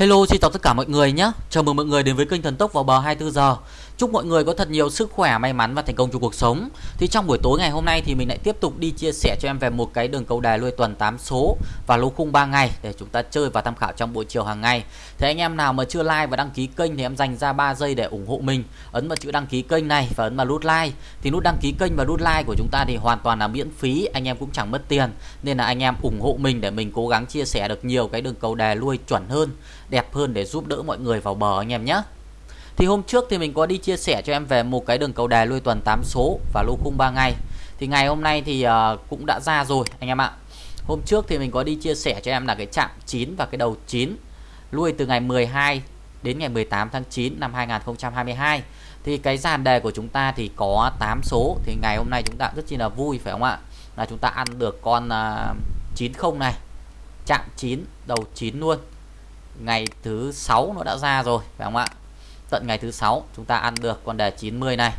Hello xin chào tất cả mọi người nhé. Chào mừng mọi người đến với kênh Thần Tốc vào bờ 24 giờ. Chúc mọi người có thật nhiều sức khỏe, may mắn và thành công trong cuộc sống. Thì trong buổi tối ngày hôm nay thì mình lại tiếp tục đi chia sẻ cho em về một cái đường cầu đài lui tuần 8 số Và lô khung 3 ngày để chúng ta chơi và tham khảo trong buổi chiều hàng ngày. Thế anh em nào mà chưa like và đăng ký kênh thì em dành ra 3 giây để ủng hộ mình. Ấn vào chữ đăng ký kênh này và ấn vào nút like. Thì nút đăng ký kênh và nút like của chúng ta thì hoàn toàn là miễn phí Anh em cũng chẳng mất tiền. Nên là anh em ủng hộ mình để mình cố gắng chia sẻ được nhiều cái đường cầu đài lui chuẩn hơn. Đẹp hơn để giúp đỡ mọi người vào bờ anh em nhé thì hôm trước thì mình có đi chia sẻ cho em về một cái đường cầu đài lui tuần 8 số và lô khung 3 ngày. Thì ngày hôm nay thì uh, cũng đã ra rồi anh em ạ. Hôm trước thì mình có đi chia sẻ cho em là cái chạm 9 và cái đầu 9 lui từ ngày 12 đến ngày 18 tháng 9 năm 2022. Thì cái dàn đề của chúng ta thì có 8 số thì ngày hôm nay chúng ta rất chi là vui phải không ạ? Là chúng ta ăn được con ờ, uh, 90 này. Chạm 9 đầu 9 luôn. Ngày thứ 6 nó đã ra rồi, phải không ạ? tận ngày thứ sáu chúng ta ăn được con đề 90 này.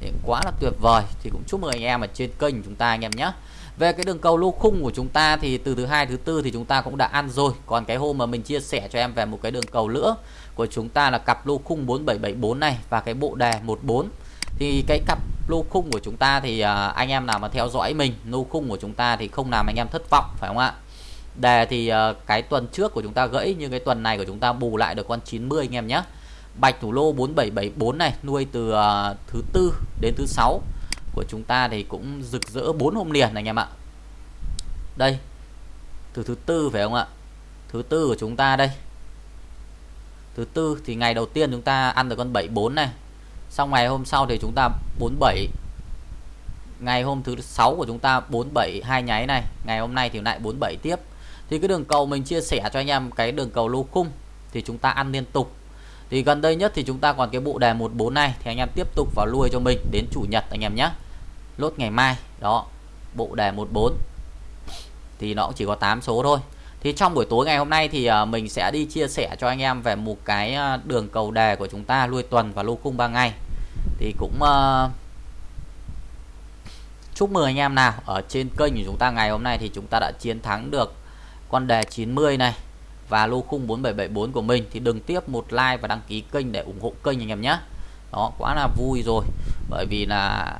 Thì quá là tuyệt vời. Thì cũng chúc mừng anh em ở trên kênh chúng ta anh em nhé. Về cái đường cầu lô khung của chúng ta thì từ thứ hai, thứ tư thì chúng ta cũng đã ăn rồi. Còn cái hôm mà mình chia sẻ cho em về một cái đường cầu nữa của chúng ta là cặp lô khung 4774 này và cái bộ đề 14 thì cái cặp lô khung của chúng ta thì à, anh em nào mà theo dõi mình lô khung của chúng ta thì không làm anh em thất vọng, phải không ạ? Đề thì uh, cái tuần trước của chúng ta gãy nhưng cái tuần này của chúng ta bù lại được con 90 anh em nhé Bạch thủ lô 4774 này nuôi từ uh, thứ tư đến thứ sáu của chúng ta thì cũng rực rỡ 4 hôm liền này anh em ạ. Đây. Từ thứ tư phải không ạ? Thứ tư của chúng ta đây. Thứ tư thì ngày đầu tiên chúng ta ăn được con 74 này. Xong ngày hôm sau thì chúng ta 47. Ngày hôm thứ sáu của chúng ta 47 hai nháy này, ngày hôm nay thì lại 47 tiếp. Thì cái đường cầu mình chia sẻ cho anh em cái đường cầu lô khung thì chúng ta ăn liên tục. Thì gần đây nhất thì chúng ta còn cái bộ đề 14 này thì anh em tiếp tục vào lui cho mình đến chủ nhật anh em nhé. Lốt ngày mai đó bộ đề 14 thì nó cũng chỉ có 8 số thôi. Thì trong buổi tối ngày hôm nay thì à, mình sẽ đi chia sẻ cho anh em về một cái à, đường cầu đề của chúng ta lui tuần và lô khung 3 ngày. Thì cũng uh, chúc mừng anh em nào ở trên kênh của chúng ta ngày hôm nay thì chúng ta đã chiến thắng được con đề 90 này và lô khung 4774 của mình. Thì đừng tiếp một like và đăng ký kênh để ủng hộ kênh anh em nhé. Đó, quá là vui rồi. Bởi vì là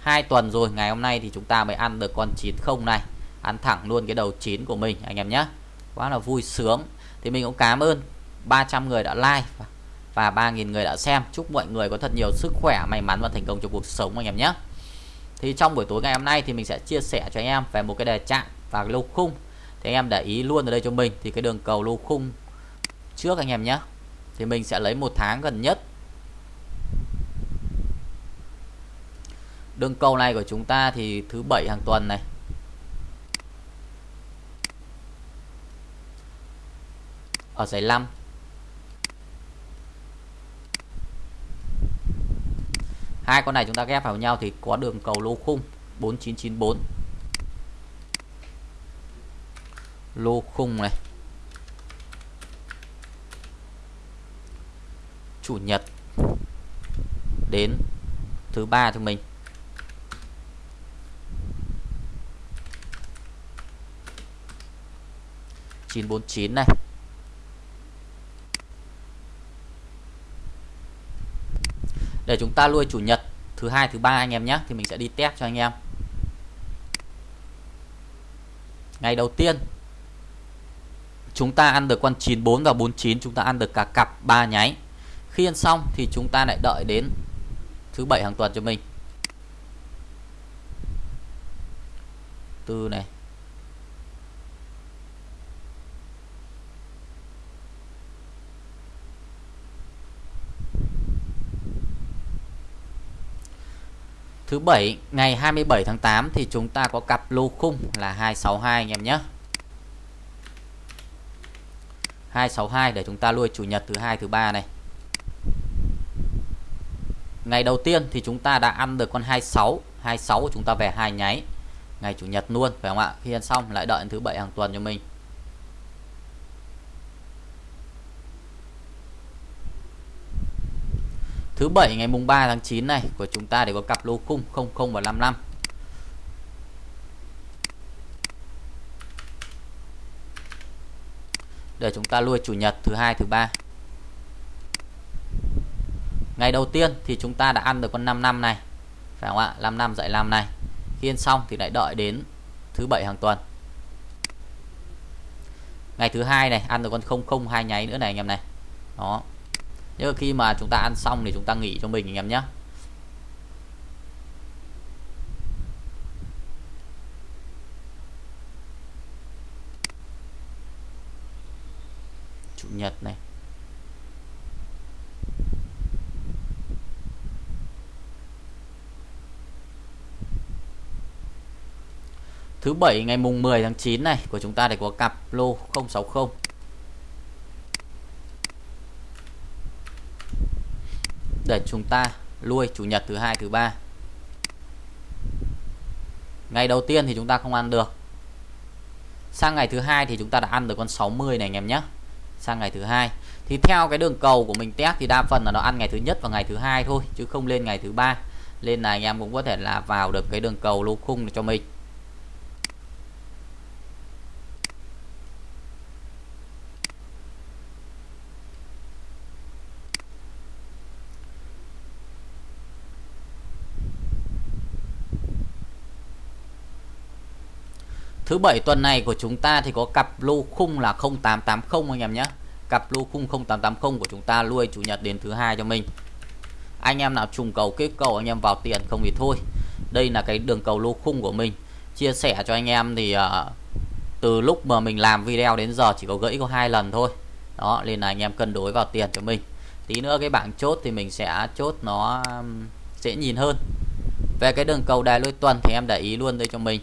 hai tuần rồi, ngày hôm nay thì chúng ta mới ăn được con 90 này. Ăn thẳng luôn cái đầu 9 của mình, anh em nhé. Quá là vui sướng. Thì mình cũng cảm ơn 300 người đã like và 3.000 người đã xem. Chúc mọi người có thật nhiều sức khỏe, may mắn và thành công trong cuộc sống, anh em nhé. Thì trong buổi tối ngày hôm nay thì mình sẽ chia sẻ cho anh em về một cái đề trạng và lô khung thì anh em để ý luôn ở đây cho mình. Thì cái đường cầu lô khung trước anh em nhé thì mình sẽ lấy một tháng gần nhất. Đường cầu này của chúng ta thì thứ bảy hàng tuần này. Ở giải 5 hai con này chúng ta ghép vào nhau thì có đường cầu lô khung 4994 lô khung này. Chủ nhật đến thứ ba cho mình. Chín bốn chín này. Để chúng ta nuôi chủ nhật thứ hai, thứ ba anh em nhé, thì mình sẽ đi test cho anh em. Ngày đầu tiên chúng ta ăn được con 94 và 49 chúng ta ăn được cả cặp ba nháy. Khi ăn xong thì chúng ta lại đợi đến thứ bảy hàng tuần cho mình. Tư này. Thứ bảy, ngày 27 tháng 8 thì chúng ta có cặp lô khung là 262 anh em nhé. 262 để chúng ta nuôi chủ nhật thứ hai, thứ ba này. Ngày đầu tiên thì chúng ta đã ăn được con 26 26 chúng ta về hai nháy. Ngày chủ nhật luôn, phải không ạ? Khi ăn xong lại đợi thứ bảy hàng tuần cho mình. Thứ bảy ngày mùng 3 tháng 9 này của chúng ta để có cặp lô khung 00 và 55 để chúng ta lui chủ nhật, thứ hai, thứ ba. Ngày đầu tiên thì chúng ta đã ăn được con 5 năm này, phải không ạ? 5 năm dạy 5 này. Khi ăn xong thì lại đợi đến thứ bảy hàng tuần. Ngày thứ hai này, ăn được con không không hai nháy nữa này anh em này. Đó. Nhưng khi mà chúng ta ăn xong thì chúng ta nghỉ cho mình anh em nhé chủ nhật này. Thứ bảy, ngày mùng 10 tháng 9 này, của chúng ta để có cặp lô 060 để chúng ta lui chủ nhật thứ hai, thứ ba. Ngày đầu tiên thì chúng ta không ăn được. Sang ngày thứ hai thì chúng ta đã ăn được con 60 này, anh em nhé sang ngày thứ hai. Thì theo cái đường cầu của mình test thì đa phần là nó ăn ngày thứ nhất và ngày thứ hai thôi, chứ không lên ngày thứ ba. Lên là anh em cũng có thể là vào được cái đường cầu lô khung cho mình. Thứ bảy tuần này của chúng ta thì có cặp lô khung là 0880 anh em nhé. Cặp lô khung 0880 của chúng ta nuôi chủ nhật đến thứ hai cho mình. Anh em nào trùng cầu kết cầu anh em vào tiền không thì thôi. Đây là cái đường cầu lô khung của mình. Chia sẻ cho anh em thì uh, từ lúc mà mình làm video đến giờ chỉ có gãy có hai lần thôi. Đó nên là anh em cân đối vào tiền cho mình. Tí nữa cái bảng chốt thì mình sẽ chốt nó dễ nhìn hơn. Về cái đường cầu đài lôi tuần thì em để ý luôn đây cho mình.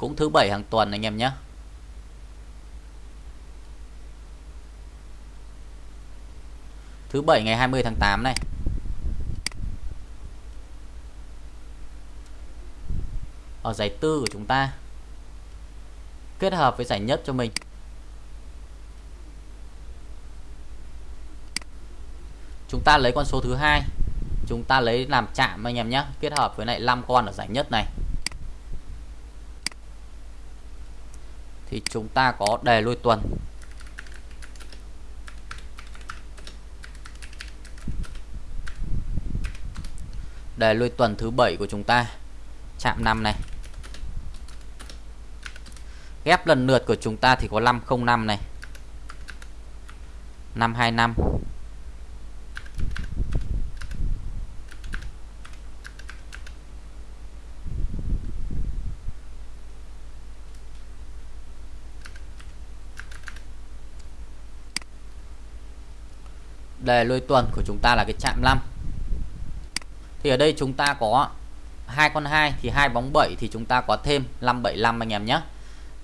Cũng thứ bảy hàng tuần anh em nhé. Thứ bảy ngày 20 tháng 8 này. Ở giải tư của chúng ta. Kết hợp với giải nhất cho mình. Chúng ta lấy con số thứ hai. Chúng ta lấy làm chạm anh em nhé. Kết hợp với lại 5 con ở giải nhất này. Thì chúng ta có đề lui tuần. Đề lui tuần thứ bảy của chúng ta, chạm 5 này. Ghép lần lượt của chúng ta thì có 505 này. 525 đề lôi tuần của chúng ta là cái chạm 5 thì ở đây chúng ta có hai con 2 thì hai bóng 7 thì chúng ta có thêm 575 anh em nhé.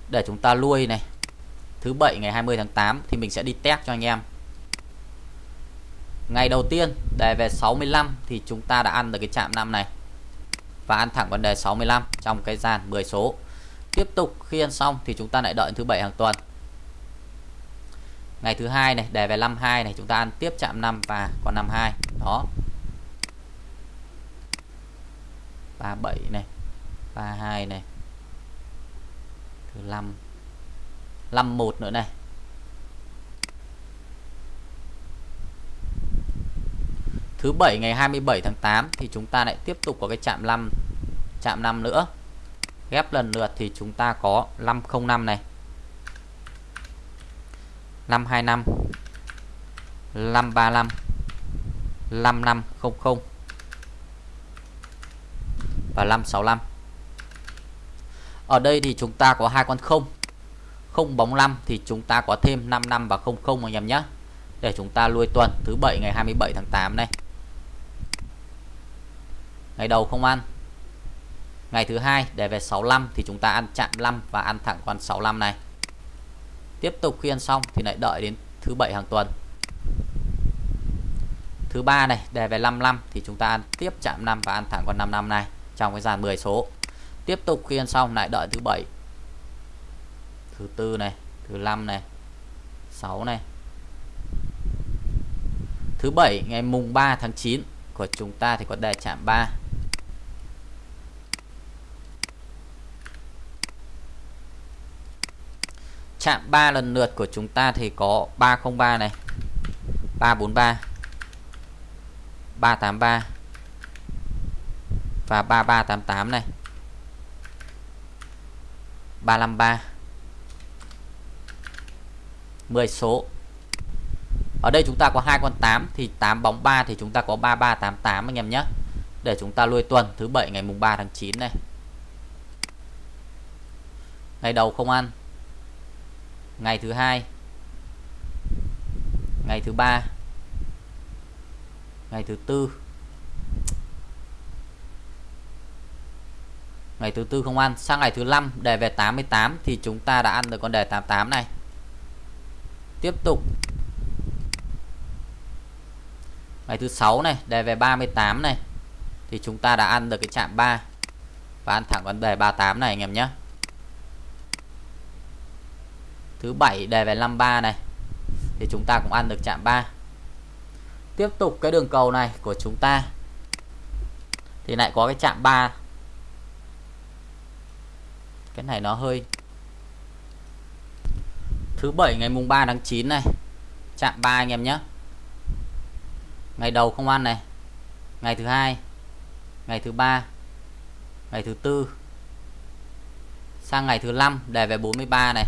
Để chúng ta lui này. Thứ bảy ngày 20 tháng 8 thì mình sẽ đi test cho anh em. Ngày đầu tiên, đề về 65 thì chúng ta đã ăn được cái chạm 5 này. Và ăn thẳng vấn đề 65 trong cái dàn 10 số. Tiếp tục khi ăn xong thì chúng ta lại đợi thứ bảy hàng tuần ngày thứ hai này, đề về 52 này, chúng ta ăn tiếp chạm 5 và còn 52 đó. 37 này 32 này. Thứ 5 51 nữa này. Thứ bảy ngày 27 tháng 8 thì chúng ta lại tiếp tục có cái chạm 5 chạm 5 nữa. Ghép lần lượt thì chúng ta có 505 này. 525 535 5500 và 565 ở đây thì chúng ta có hai con không. Không bóng 5 thì chúng ta có thêm 55 và 00 anh em nhé. Để chúng ta lui tuần thứ bảy ngày 27 tháng 8 này. Ngày đầu không ăn. Ngày thứ hai để về 65 thì chúng ta ăn chạm 5 và ăn thẳng con 65 này tiếp tục khi ăn xong thì lại đợi đến thứ bảy hàng tuần. Thứ ba này, đề về 55 thì chúng ta ăn tiếp chạm 5 và ăn thẳng con 55 này trong cái dàn 10 số. Tiếp tục khi ăn xong lại đợi thứ bảy, thứ tư này, thứ năm này 6 này. Thứ bảy, ngày mùng 3 tháng 9 của chúng ta thì có đề chạm 3 chạm 3 lần lượt của chúng ta thì có 303 này 343 383 và 3388 này 353 10 số. Ở đây chúng ta có hai con 8 thì 8 bóng 3 thì chúng ta có 3388 anh em nhé. Để chúng ta lui tuần thứ bảy ngày mùng 3 tháng 9 này. Ngày đầu không ăn ngày thứ hai. Ngày thứ ba. Ngày thứ tư. Ngày thứ tư không ăn. Sang ngày thứ năm, đề về 88 thì chúng ta đã ăn được con đề 88 này. Tiếp tục. Ngày thứ sáu này, đề về 38 này, thì chúng ta đã ăn được cái chạm 3 và ăn thẳng vấn đề 38 này, anh em nhé thứ bảy đề về 53 này, thì chúng ta cũng ăn được chạm 3 tiếp tục cái đường cầu này của chúng ta, thì lại có cái chạm 3 cái này nó hơi thứ bảy ngày mùng 3 tháng 9 này, chạm 3 anh em nhé. Ngày đầu không ăn này, ngày thứ hai, ngày thứ ba, ngày thứ tư, sang ngày thứ năm đề về 43 này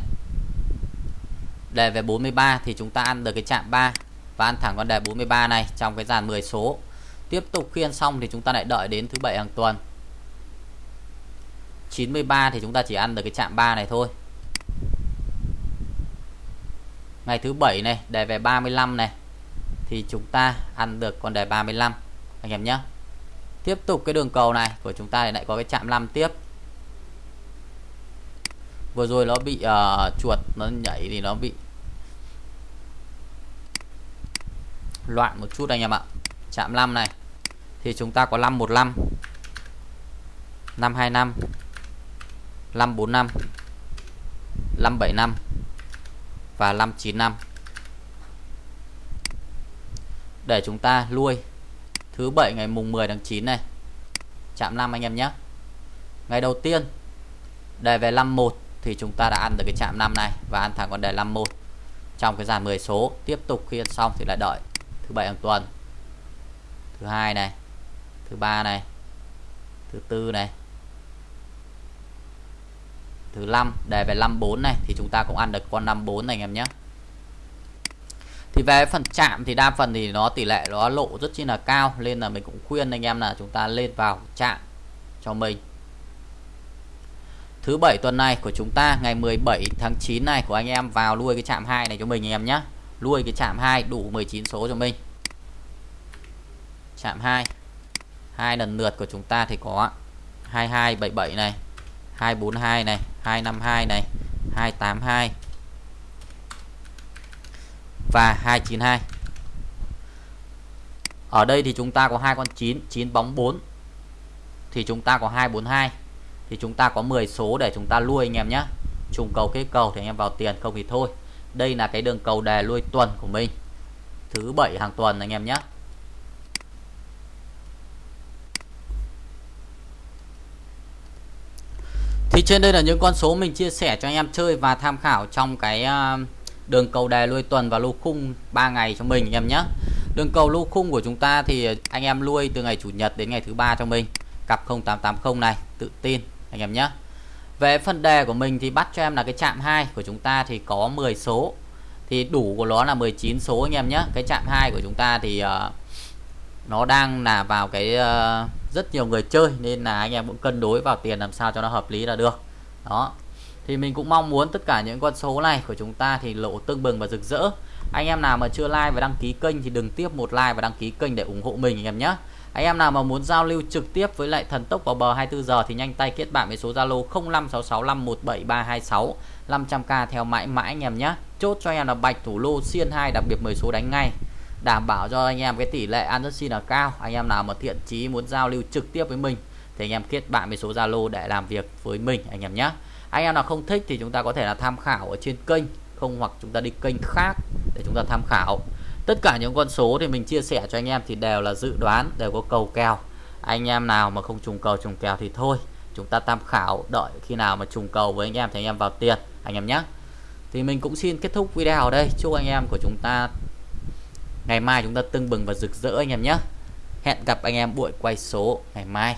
đề về 43 thì chúng ta ăn được cái chạm 3 và ăn thẳng con đề 43 này trong cái dàn 10 số. Tiếp tục khiên xong thì chúng ta lại đợi đến thứ bảy hàng tuần. 93 thì chúng ta chỉ ăn được cái chạm 3 này thôi. Ngày thứ bảy này, đề về 35 này, thì chúng ta ăn được con đề 35 anh em nhé. Tiếp tục cái đường cầu này, của chúng ta thì lại có cái chạm 5 tiếp vừa rồi nó bị uh, chuột nó nhảy thì nó bị loạn một chút anh em ạ. Chạm 5 này. Thì chúng ta có 515 525 545 575 và 595 để chúng ta lui. Thứ bảy ngày mùng 10 tháng 9 này. Chạm 5 anh em nhé. Ngày đầu tiên đề về 51 thì chúng ta đã ăn được cái chạm 5 này và ăn thẳng con đề 51 trong cái dàn 10 số, tiếp tục khiên xong thì lại đợi thứ bảy hàng tuần. Thứ hai này, thứ ba này, thứ tư này, thứ năm, đề về 54 này thì chúng ta cũng ăn được con 54 này anh em nhé. Thì về phần chạm thì đa phần thì nó tỷ lệ nó lộ rất chi là cao, nên là mình cũng khuyên anh em là chúng ta lên vào chạm cho mình thứ bảy tuần này của chúng ta, ngày 17 tháng 9 này, của anh em vào nuôi cái chạm 2 này cho mình anh em nhé nuôi cái chạm 2 đủ 19 số cho mình. Chạm 2 hai lần lượt của chúng ta thì có 2277 này 242 này 252 này 282 và 292 ở đây thì chúng ta có hai con 9 9 bóng 4 thì chúng ta có 242 thì chúng ta có 10 số để chúng ta nuôi anh em nhé trùng cầu kết cầu thì anh em vào tiền, không thì thôi. Đây là cái đường cầu đề nuôi tuần của mình. Thứ bảy hàng tuần anh em nhé thì trên đây là những con số mình chia sẻ cho anh em chơi và tham khảo trong cái à, đường cầu đề nuôi tuần và lô khung 3 ngày cho mình anh em nhé đường cầu lô khung của chúng ta thì anh em nuôi từ ngày chủ nhật đến ngày thứ ba cho mình. Cặp 0880 này, tự tin anh em nhé. Về phần đề của mình thì bắt cho em là cái chạm 2 của chúng ta thì có 10 số. Thì đủ của nó là 19 số anh em nhé. Cái chạm 2 của chúng ta thì uh, nó đang là vào cái uh, rất nhiều người chơi nên là anh em cũng cân đối vào tiền làm sao cho nó hợp lý là được. Đó thì mình cũng mong muốn tất cả những con số này của chúng ta thì lộ tương bừng và rực rỡ. Anh em nào mà chưa like và đăng ký kênh thì đừng tiếp một like và đăng ký kênh để ủng hộ mình anh em nhé. Anh em nào mà muốn giao lưu trực tiếp với lại thần tốc vào bờ 24 giờ thì nhanh tay kết bạn với số Zalo 0566517326 500k theo mãi mãi anh em nhé. Chốt cho em là bạch thủ lô xiên 2 đặc biệt 10 số đánh ngay. Đảm bảo cho anh em cái tỷ lệ ăn rất xin là cao. Anh em nào mà thiện chí muốn giao lưu trực tiếp với mình thì anh em kết bạn với số Zalo để làm việc với mình anh em nhé anh em nào không thích thì chúng ta có thể là tham khảo ở trên kênh, không hoặc chúng ta đi kênh khác để chúng ta tham khảo. Tất cả những con số thì mình chia sẻ cho anh em thì đều là dự đoán, đều có cầu kèo. Anh em nào mà không trùng cầu, trùng kèo thì thôi, chúng ta tham khảo, đợi khi nào mà trùng cầu với anh em thì anh em vào tiền, anh em nhé. Thì mình cũng xin kết thúc video ở đây. Chúc anh em của chúng ta, ngày mai chúng ta tưng bừng và rực rỡ anh em nhé. Hẹn gặp anh em buổi quay số ngày mai.